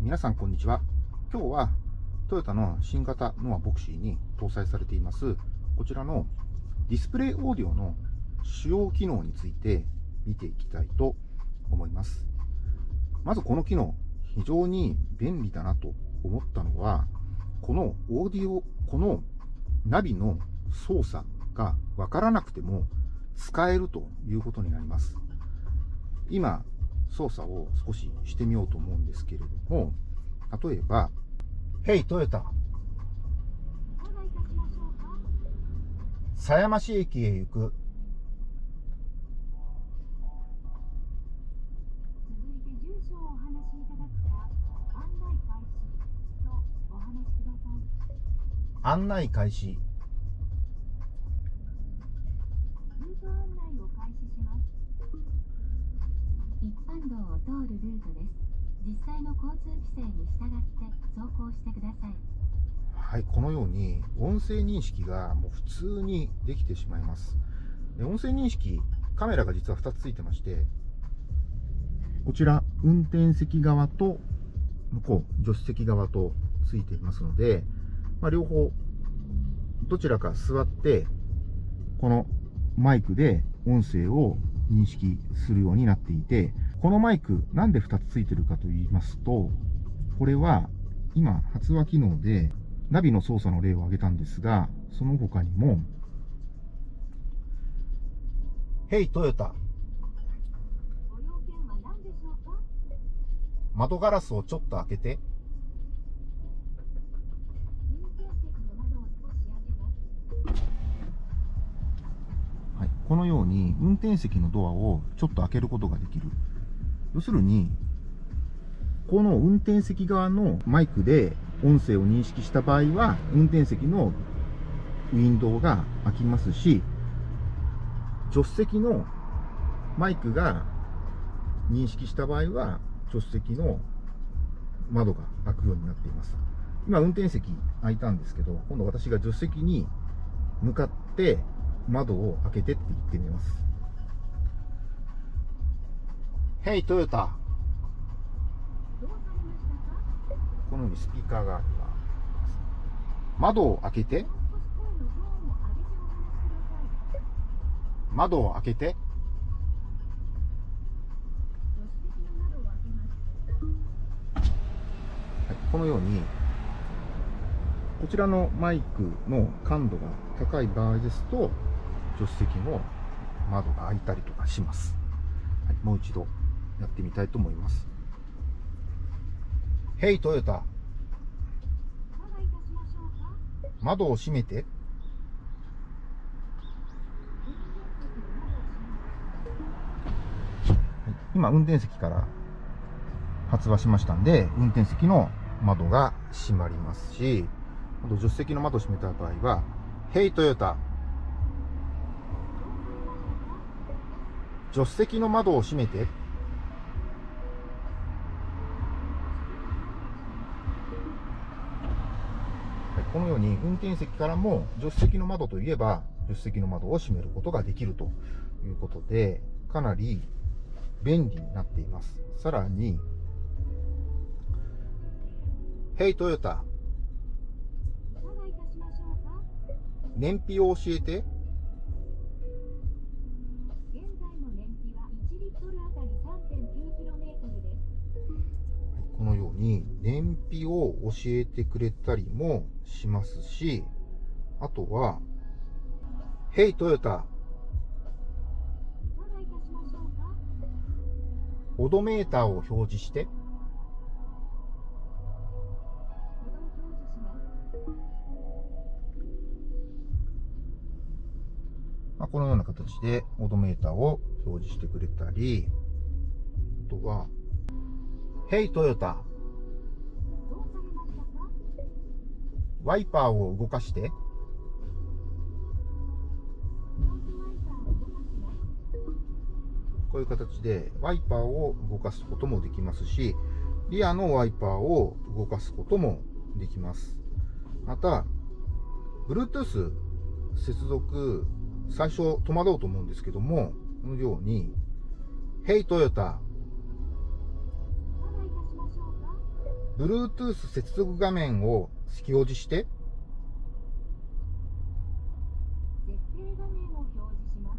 皆さんこんにちは。今日はトヨタの新型ノアボクシーに搭載されていますこちらのディスプレイオーディオの主要機能について見ていきたいと思います。まずこの機能非常に便利だなと思ったのはこのオーディオこのナビの操作がわからなくても使えるということになります。今操作を少ししてみようと思うんですけれども、例えば、Hey トヨタ、狭山市駅へ行く。案内開始。一般道を通るルートです。実際の交通規制に従って走行してください。はいこのように音声認識がもう普通にできてしまいます。で音声認識カメラが実は2つついてましてこちら運転席側と向こう助手席側とついていますので、まあ、両方どちらか座ってこのマイクで音声を認識するようになっていて、このマイクなんで2つついてるかと言いますと、これは今発話機能でナビの操作の例を挙げたんですが、その他にも、Hey トヨタ窓ガラスをちょっと開けて。このように運転席のドアをちょっと開けることができる。要するに、この運転席側のマイクで音声を認識した場合は、運転席のウィンドウが開きますし、助手席のマイクが認識した場合は、助手席の窓が開くようになっています。今、運転席開いたんですけど、今度私が助手席に向かって窓を開けてって言ってみます。Hey トヨタこのようにスピーカーがあります。窓を開けて窓を開けてこのようにこちらのマイクの感度が高い場合ですと助手席の窓が開いたりとかします。はい、もう一度やってみたいと思います。ヘイトヨタ。窓を閉めて。今、運転席から発話しましたんで、運転席の窓が閉まりますし、あと助手席の窓を閉めた場合は、ヘイトヨタ。助手席の窓を閉めて。このように運転席からも助手席の窓といえば助手席の窓を閉めることができるということで、かなり便利になっています。さらに、Hey トヨタ、燃費を教えて。ように燃費を教えてくれたりもしますし、あとは、Hey トヨタ、オドメーターを表示して。まあ、このような形でオドメーターを表示してくれたり、あとは、ヘイトヨタ。ワイパーを動かして。こういう形でワイパーを動かすこともできますし、リアのワイパーを動かすこともできます。また、Bluetooth 接続、最初戸惑うと思うんですけども、このように、Hey トヨタ Bluetooth 接続画面を表示して、設定画面を表示します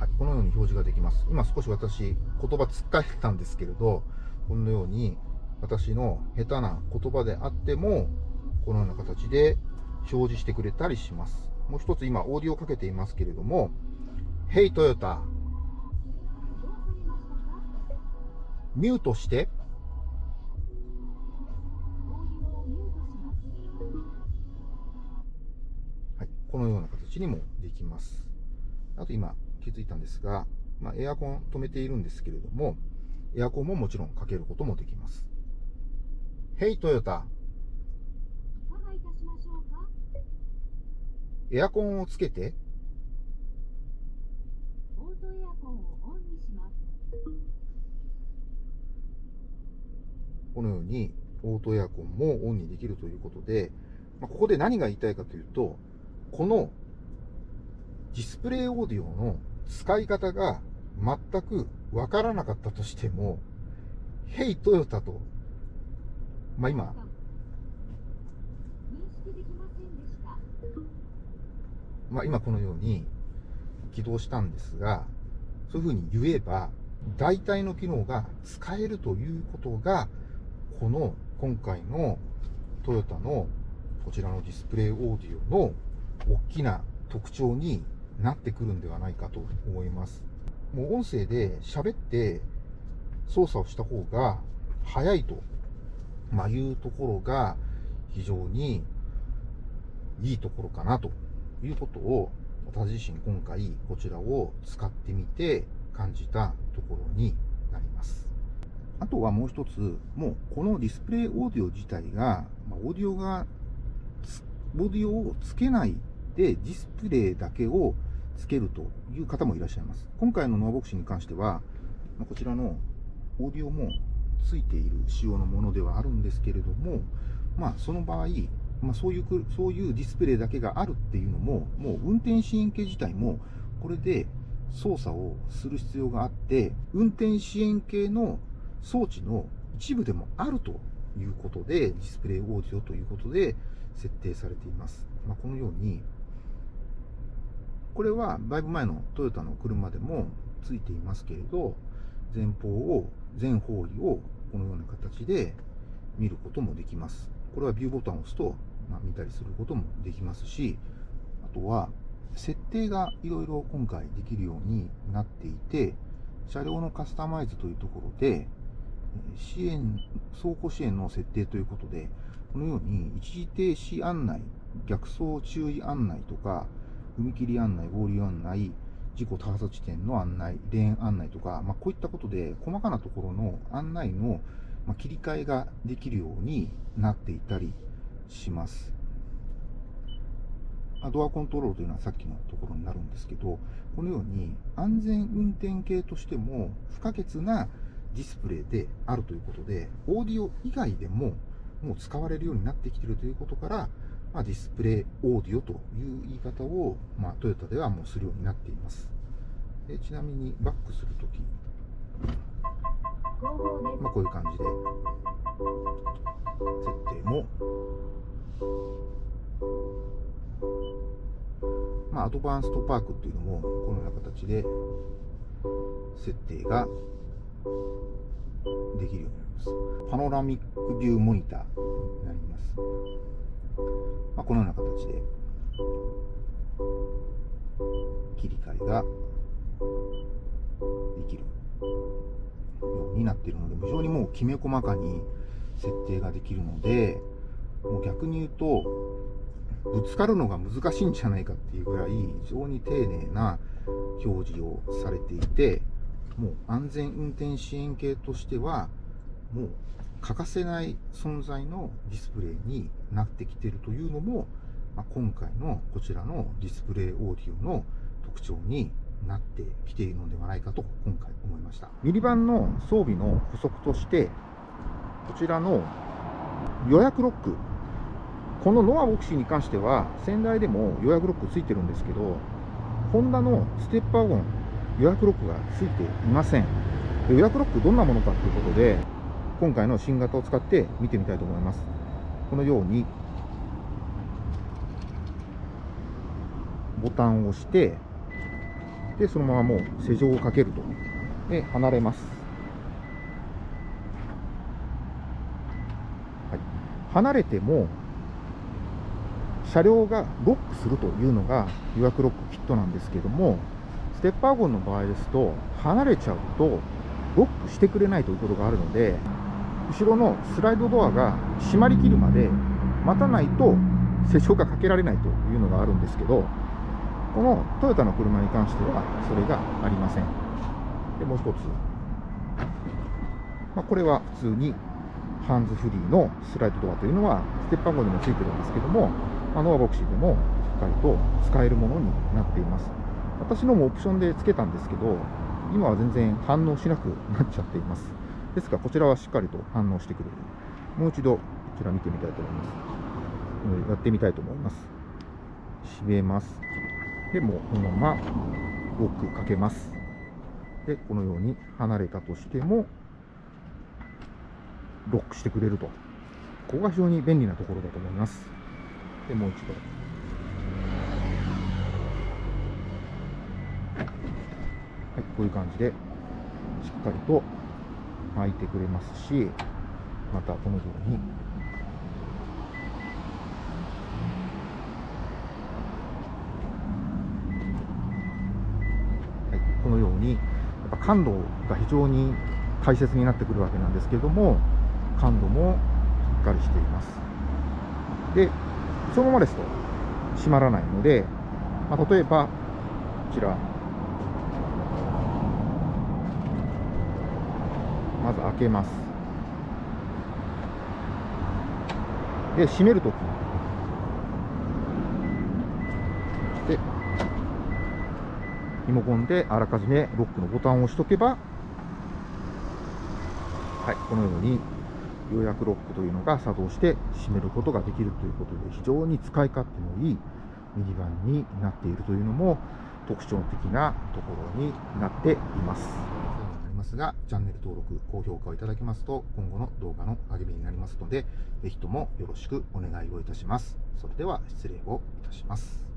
はい、このように表示ができます。今少し私、言葉つっかえたんですけれど、このように私の下手な言葉であっても、このような形で表示してくれたりします。もう一つ今、オーディオをかけていますけれども、Hey Toyota、ミュートして、はい、このような形にもできます。あと今気づいたんですが、まあ、エアコン止めているんですけれども、エアコンももちろんかけることもできます。ましょうか。エアコンをつけて、オートエアコンをオンにしますこのようにオートエアコンもオンにできるということで、まあ、ここで何が言いたいかというと、このディスプレイオーディオの使い方が全くわからなかったとしても、Hey トヨタと、まあ今、まあ今このように起動したんですが、そういうふうに言えば、大体の機能が使えるということが、この今回のトヨタのこちらのディスプレイオーディオの大きな特徴になってくるんではないかと思います。もう音声で喋って操作をした方が早いと、まあ、いうところが非常にいいところかなということを私自身今回こちらを使ってみて感じたところになります。あとはもう一つ、もうこのディスプレイオーディオ自体が、オーディオが、オーディオをつけないでディスプレイだけをつけるという方もいらっしゃいます。今回のノアボクシに関しては、こちらのオーディオもついている仕様のものではあるんですけれども、まあその場合、まあ、そういう、そういうディスプレイだけがあるっていうのも、もう運転支援系自体も、これで操作をする必要があって、運転支援系の装置の一部でもあるということで、ディスプレイオーディオということで設定されています。まあ、このように、これはだいぶ前のトヨタの車でもついていますけれど、前方を、全方位をこのような形で見ることもできます。これはビューボタンを押すと、まあ、見たりすることもできますし、あとは設定がいろいろ今回できるようになっていて、車両のカスタマイズというところで、支援、走行支援の設定ということで、このように一時停止案内、逆走注意案内とか、踏切案内、合流案内、事故多発地点の案内、レーン案内とか、まあ、こういったことで細かなところの案内の切り替えができるようになっていたりします。ドアコントロールというのはさっきのところになるんですけど、このように安全運転系としても不可欠なディスプレイであるということで、オーディオ以外でももう使われるようになってきているということから、まあ、ディスプレイオーディオという言い方を、まあ、トヨタではもうするようになっています。でちなみにバックするとき、まあ、こういう感じで。設定も、まあ、アドバンストパークっていうのもこのような形で設定ができるようになります。パノラミックビューモニターになります。まあ、このような形で切り替えができるようになっているので、非常にもうきめ細かに設定ができるので、もう逆に言うと、ぶつかるのが難しいんじゃないかっていうぐらい、非常に丁寧な表示をされていて、もう安全運転支援系としては、もう欠かせない存在のディスプレイになってきているというのも、まあ、今回のこちらのディスプレイオーディオの特徴になってきているのではないかと今回思いました。ミリバンの装備の補足として、こちらの予約ロック、このノアボクシーに関しては、仙台でも予約ロックついてるんですけど、ホンダのステッパーゴン、予約ロックがついていません。予約ロックどんなものかということで、今回の新型を使って見てみたいと思います。このように、ボタンを押して、で、そのままもう施錠をかけると。で、離れます。はい。離れても、車両がロックするというのが予約ロックキットなんですけども、ステップワゴンの場合ですと、離れちゃうと、ロックしてくれないということがあるので、後ろのスライドドアが閉まりきるまで待たないと施錠がかけられないというのがあるんですけど、このトヨタの車に関してはそれがありません。で、もう一つ。まあ、これは普通にハンズフリーのスライドドアというのはステップワゴンにもついてるんですけども、まあ、ノアボクシーでもしっかりと使えるものになっています。私のもオプションでつけたんですけど、今は全然反応しなくなっちゃっています。ですが、こちらはしっかりと反応してくれる。もう一度、こちら見てみたいと思います。やってみたいと思います。閉めます。で、もこのままロックかけます。で、このように離れたとしても、ロックしてくれると。ここが非常に便利なところだと思います。で、もう一度。はい、こういう感じで、しっかりと開いてくれますし、またこのように、はい、このように、やっぱ感度が非常に大切になってくるわけなんですけれども、感度もしっかりしています。で、そのままですと閉まらないので、まあ、例えば、こちら、まず開けます。で、閉めるとき。で、リモコンであらかじめロックのボタンを押しとけば、はい、このように予約ロックというのが作動して閉めることができるということで、非常に使い勝手のいいミニバンになっているというのも特徴的なところになっています。ますが、チャンネル登録、高評価をいただけますと、今後の動画の励みになりますので、ぜひともよろしくお願いをいたします。それでは失礼をいたします。